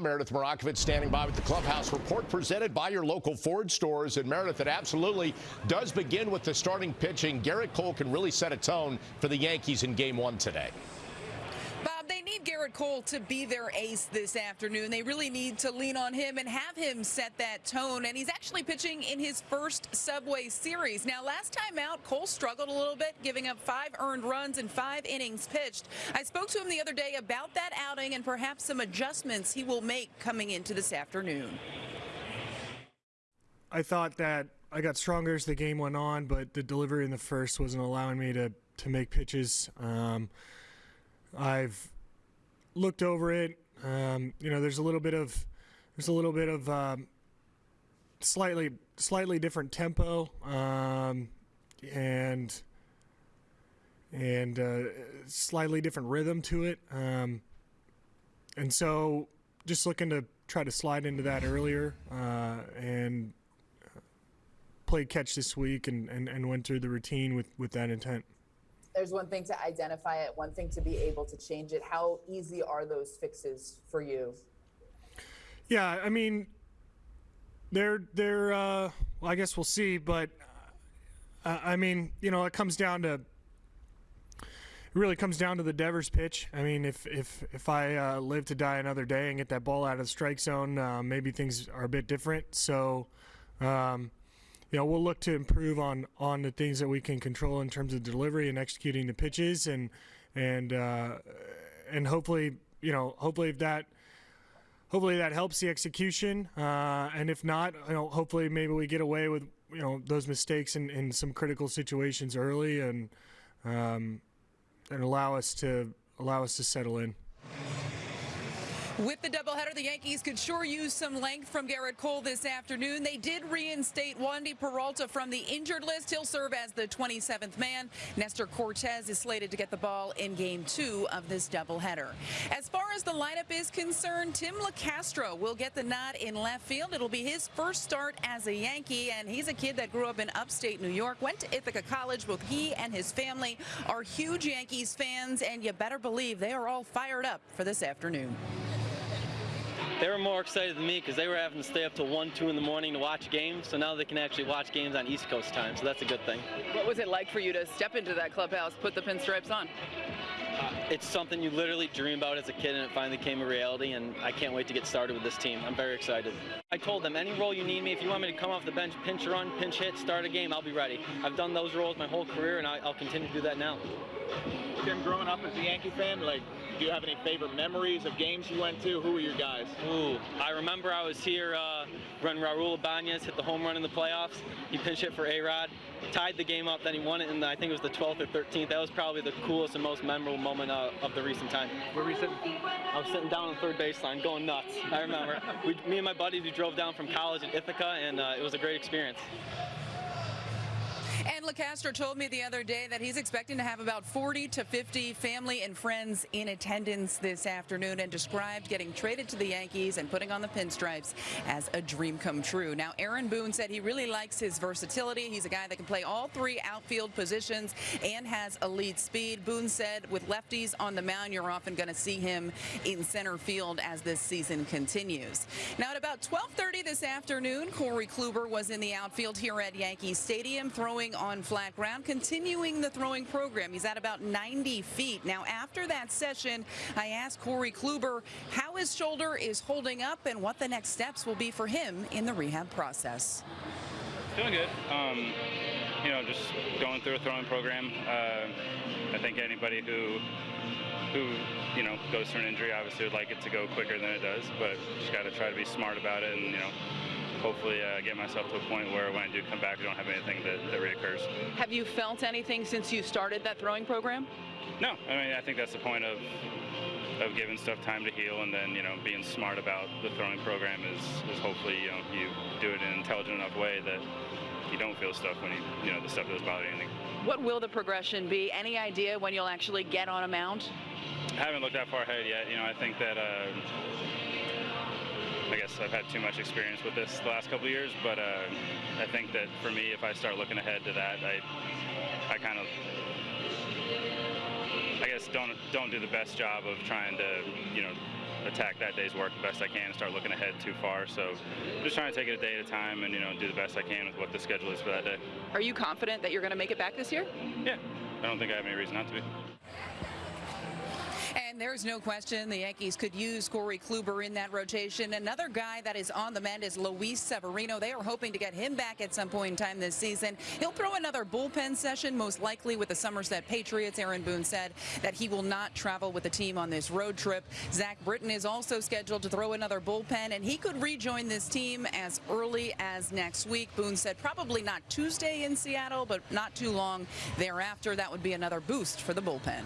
Meredith Marakovits standing by with the clubhouse report presented by your local Ford stores. And Meredith, it absolutely does begin with the starting pitching. Gerrit Cole can really set a tone for the Yankees in game one today. Gerrit Cole to be their ace this afternoon. They really need to lean on him and have him set that tone. And he's actually pitching in his first Subway Series. Now, last time out, Cole struggled a little bit, giving up five earned runs and five innings pitched. I spoke to him the other day about that outing and perhaps some adjustments he will make coming into this afternoon. I thought that I got stronger as the game went on, but the delivery in the first wasn't allowing me to, to make pitches. Um, I've looked over it. Um, you know, there's a little bit of there's a little bit of um, slightly slightly different tempo um, and and uh, slightly different rhythm to it. Um, and so, just looking to try to slide into that earlier uh, and played catch this week and, and, and went through the routine with, with that intent there's one thing to identify it, one thing to be able to change it. How easy are those fixes for you? Yeah, I mean, they're they're. Uh, well, I guess we'll see, but uh, I mean, you know, it comes down to. It really comes down to the Devers pitch. I mean, if if if I uh, live to die another day and get that ball out of the strike zone, uh, maybe things are a bit different. So. Um, you know, we'll look to improve on on the things that we can control in terms of delivery and executing the pitches, and and uh, and hopefully, you know, hopefully that hopefully that helps the execution. Uh, and if not, you know, hopefully maybe we get away with you know those mistakes in, in some critical situations early, and um, and allow us to allow us to settle in. With the doubleheader, the Yankees could sure use some length from Gerrit Cole this afternoon. They did reinstate Wandy Peralta from the injured list. He'll serve as the 27th man. Nestor Cortes is slated to get the ball in game two of this doubleheader. As far as the lineup is concerned, Tim Locastro will get the nod in left field. It'll be his first start as a Yankee, and he's a kid that grew up in upstate New York, went to Ithaca College. Both he and his family are huge Yankees fans, and you better believe they are all fired up for this afternoon they were more excited than me because they were having to stay up till 1, 2 in the morning to watch games. So now they can actually watch games on East Coast time. So that's a good thing. What was it like for you to step into that clubhouse, put the pinstripes on? Uh, it's something you literally dream about as a kid, and it finally came a reality. And I can't wait to get started with this team. I'm very excited. I told them any role you need me. If you want me to come off the bench, pinch run, pinch hit, start a game, I'll be ready. I've done those roles my whole career, and I'll continue to do that now. Tim, growing up as a Yankee fan, like do you have any favorite memories of games you went to? Who were your guys? Ooh, I remember I was here uh, when Raul Ibanez hit the home run in the playoffs. He pinch hit for A-Rod, tied the game up, then he won it in the, I think it was the 12th or 13th. That was probably the coolest and most memorable moment uh, of the recent time. Where were you sitting? I was sitting down on the third baseline, going nuts. I remember. we, me and my buddies, we drove down from college in Ithaca, and uh, it was a great experience. Locastro told me the other day that he's expecting to have about 40 to 50 family and friends in attendance this afternoon and described getting traded to the Yankees and putting on the pinstripes as a dream come true. Now, Aaron Boone said he really likes his versatility. He's a guy that can play all three outfield positions and has elite speed. Boone said with lefties on the mound, you're often going to see him in center field as this season continues. Now, at about 1230 this afternoon, Corey Kluber was in the outfield here at Yankee Stadium throwing on flat ground, continuing the throwing program. He's at about 90 feet. Now, after that session, I asked Corey Kluber how his shoulder is holding up and what the next steps will be for him in the rehab process. Doing good. Um, you know, just going through a throwing program. Uh, I think anybody who who you know goes through an injury obviously would like it to go quicker than it does, but just got to try to be smart about it and you know hopefully uh, get myself to a point where when I do come back, I don't have anything that, that reoccurs. Have you felt anything since you started that throwing program? No, I mean I think that's the point of of giving stuff time to heal and then you know being smart about the throwing program is is hopefully you know you do it in an intelligent enough way that you don't feel stuff when you you know the stuff doesn't bother anything. What will the progression be? Any idea when you'll actually get on a mound? I haven't looked that far ahead yet. You know I think that. Uh, I guess I've had too much experience with this the last couple years, but uh, I think that for me, if I start looking ahead to that, I, I kind of, I guess don't don't do the best job of trying to, you know, attack that day's work the best I can and start looking ahead too far. So just trying to take it a day at a time and you know do the best I can with what the schedule is for that day. Are you confident that you're going to make it back this year? Yeah, I don't think I have any reason not to be. And there's no question the Yankees could use Corey Kluber in that rotation. Another guy that is on the mend is Luis Severino. They are hoping to get him back at some point in time this season. He'll throw another bullpen session, most likely with the Somerset Patriots. Aaron Boone said that he will not travel with the team on this road trip. Zach Britton is also scheduled to throw another bullpen, and he could rejoin this team as early as next week. Boone said probably not Tuesday in Seattle, but not too long thereafter. That would be another boost for the bullpen.